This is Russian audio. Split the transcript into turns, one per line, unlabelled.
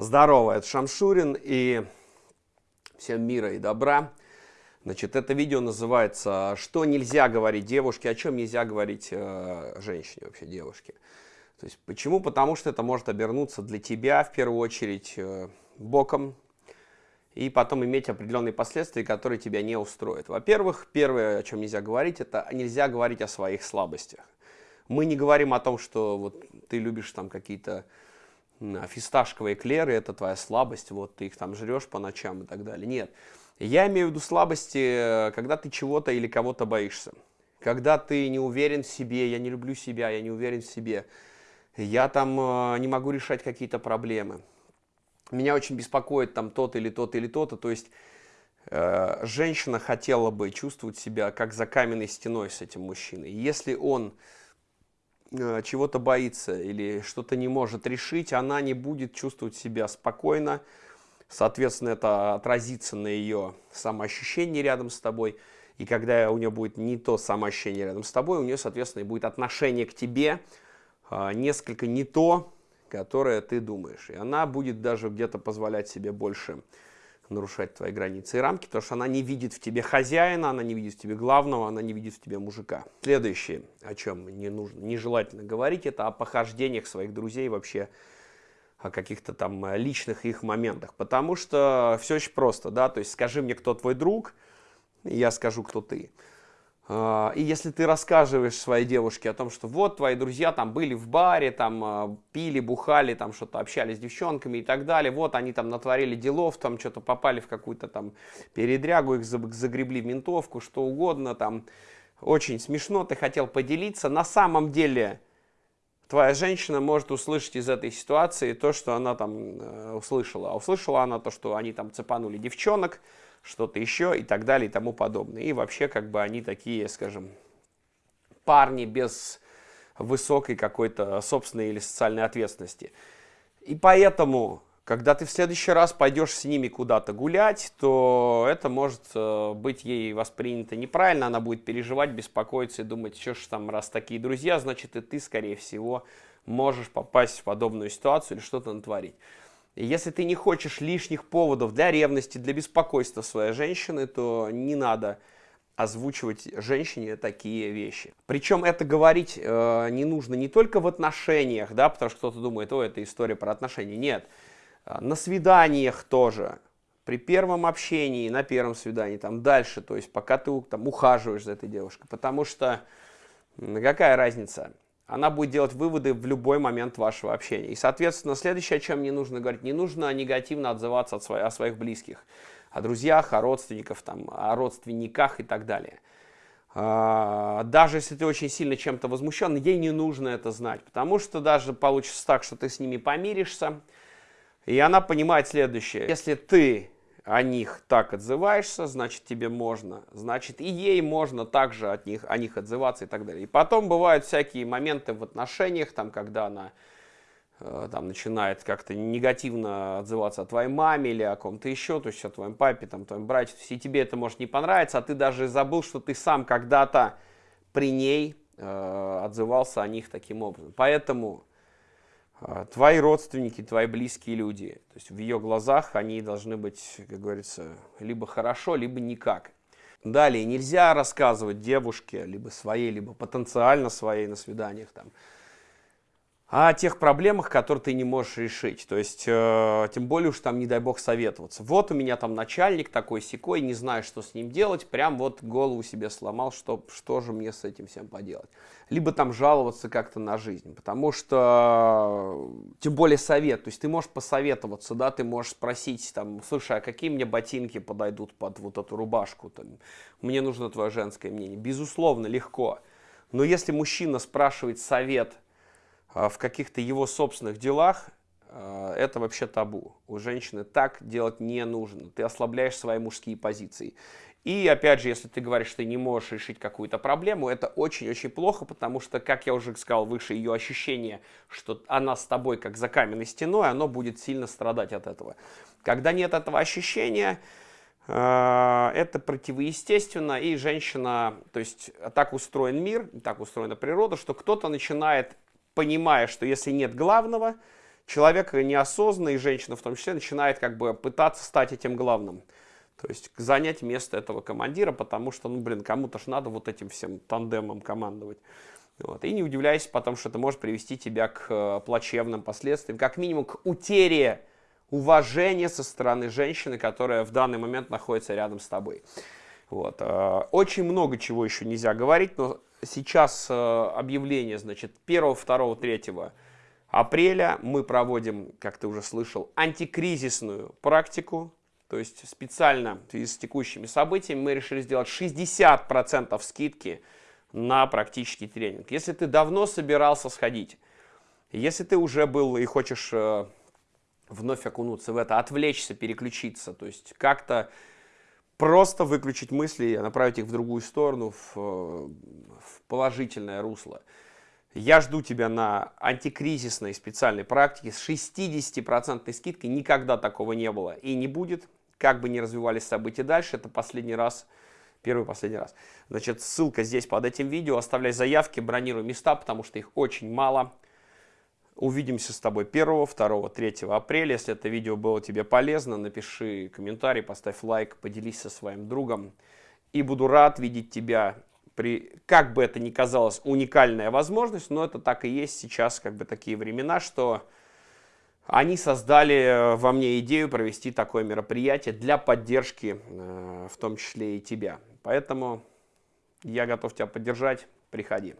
Здорово, это Шамшурин и всем мира и добра. Значит, это видео называется «Что нельзя говорить девушке, о чем нельзя говорить э, женщине, вообще девушке». То есть, почему? Потому что это может обернуться для тебя, в первую очередь, э, боком, и потом иметь определенные последствия, которые тебя не устроят. Во-первых, первое, о чем нельзя говорить, это нельзя говорить о своих слабостях. Мы не говорим о том, что вот ты любишь там какие-то фисташковые эклеры, это твоя слабость, вот ты их там жрешь по ночам и так далее. Нет. Я имею в виду слабости, э, когда ты чего-то или кого-то боишься. Когда ты не уверен в себе, я не люблю себя, я не уверен в себе. Я там э, не могу решать какие-то проблемы. Меня очень беспокоит там тот или тот или то-то. То есть э, женщина хотела бы чувствовать себя как за каменной стеной с этим мужчиной. Если он чего-то боится или что-то не может решить, она не будет чувствовать себя спокойно. Соответственно, это отразится на ее самоощущении рядом с тобой. И когда у нее будет не то самоощущение рядом с тобой, у нее, соответственно, будет отношение к тебе э, несколько не то, которое ты думаешь. И она будет даже где-то позволять себе больше нарушать твои границы и рамки, потому что она не видит в тебе хозяина, она не видит в тебе главного, она не видит в тебе мужика. Следующее, о чем не нужно, нежелательно говорить, это о похождениях своих друзей вообще, о каких-то там личных их моментах, потому что все очень просто, да, то есть скажи мне, кто твой друг, я скажу, кто ты. А, и если ты рассказываешь своей девушке о том, что вот твои друзья там были в баре, там а, пили, бухали, там что-то общались с девчонками и так далее, вот они там натворили делов, там что-то попали в какую-то там передрягу, их загребли в ментовку, что угодно, там очень смешно, ты хотел поделиться. На самом деле твоя женщина может услышать из этой ситуации то, что она там э, услышала. А услышала она то, что они там цепанули девчонок, что-то еще и так далее и тому подобное. И вообще как бы они такие, скажем, парни без высокой какой-то собственной или социальной ответственности. И поэтому, когда ты в следующий раз пойдешь с ними куда-то гулять, то это может э, быть ей воспринято неправильно, она будет переживать, беспокоиться и думать, что ж там, раз такие друзья, значит и ты, скорее всего, можешь попасть в подобную ситуацию или что-то натворить. Если ты не хочешь лишних поводов для ревности, для беспокойства своей женщины, то не надо озвучивать женщине такие вещи. Причем это говорить э, не нужно не только в отношениях, да, потому что кто-то думает, о, это история про отношения. Нет, э, на свиданиях тоже, при первом общении, на первом свидании, там дальше, то есть пока ты там ухаживаешь за этой девушкой. Потому что какая разница? Она будет делать выводы в любой момент вашего общения. И, соответственно, следующее, о чем не нужно говорить, не нужно негативно отзываться от своих, о своих близких, о друзьях, о родственниках, там, о родственниках и так далее. А, даже если ты очень сильно чем-то возмущен, ей не нужно это знать, потому что даже получится так, что ты с ними помиришься, и она понимает следующее. Если ты о них так отзываешься, значит тебе можно, значит и ей можно также от них, о них отзываться и так далее. И потом бывают всякие моменты в отношениях, там, когда она э, там, начинает как-то негативно отзываться о твоей маме или о ком-то еще, то есть о твоем папе, там, твоем брате, и тебе это может не понравиться, а ты даже забыл, что ты сам когда-то при ней э, отзывался о них таким образом. Поэтому твои родственники, твои близкие люди. То есть в ее глазах они должны быть, как говорится, либо хорошо, либо никак. Далее, нельзя рассказывать девушке, либо своей, либо потенциально своей на свиданиях, там, о тех проблемах, которые ты не можешь решить. То есть, э, тем более уж там, не дай бог, советоваться. Вот у меня там начальник такой секой, не знаю, что с ним делать, прям вот голову себе сломал, что, что же мне с этим всем поделать. Либо там жаловаться как-то на жизнь, потому что, тем более совет, то есть ты можешь посоветоваться, да, ты можешь спросить, там, слушай, а какие мне ботинки подойдут под вот эту рубашку, там, мне нужно твое женское мнение. Безусловно, легко. Но если мужчина спрашивает совет, в каких-то его собственных делах, а, это вообще табу. У женщины так делать не нужно. Ты ослабляешь свои мужские позиции. И опять же, если ты говоришь, что ты не можешь решить какую-то проблему, это очень-очень плохо, потому что, как я уже сказал выше, ее ощущение, что она с тобой как за каменной стеной, оно будет сильно страдать от этого. Когда нет этого ощущения, а, это противоестественно, и женщина, то есть так устроен мир, так устроена природа, что кто-то начинает понимая, что если нет главного, человек неосознанный, женщина в том числе, начинает как бы пытаться стать этим главным. То есть занять место этого командира, потому что, ну, блин, кому-то ж надо вот этим всем тандемом командовать. Вот. И не удивляйся потому что это может привести тебя к э, плачевным последствиям, как минимум к утере уважения со стороны женщины, которая в данный момент находится рядом с тобой. Вот. Э, очень много чего еще нельзя говорить, но сейчас э, объявление, значит, 1, 2, 3 апреля мы проводим, как ты уже слышал, антикризисную практику то есть специально в с текущими событиями мы решили сделать 60% скидки на практический тренинг. Если ты давно собирался сходить, если ты уже был и хочешь э, вновь окунуться в это, отвлечься, переключиться, то есть как-то просто выключить мысли и направить их в другую сторону, в, в положительное русло. Я жду тебя на антикризисной специальной практике с 60% скидкой. Никогда такого не было и не будет как бы ни развивались события дальше, это последний раз, первый последний раз. Значит, ссылка здесь под этим видео, оставляй заявки, бронируй места, потому что их очень мало. Увидимся с тобой 1, 2, 3 апреля. Если это видео было тебе полезно, напиши комментарий, поставь лайк, поделись со своим другом. И буду рад видеть тебя при, как бы это ни казалось, уникальная возможность, но это так и есть сейчас, как бы такие времена, что они создали э, во мне идею провести такое мероприятие для поддержки, э, в том числе и тебя. Поэтому я готов тебя поддержать. Приходи.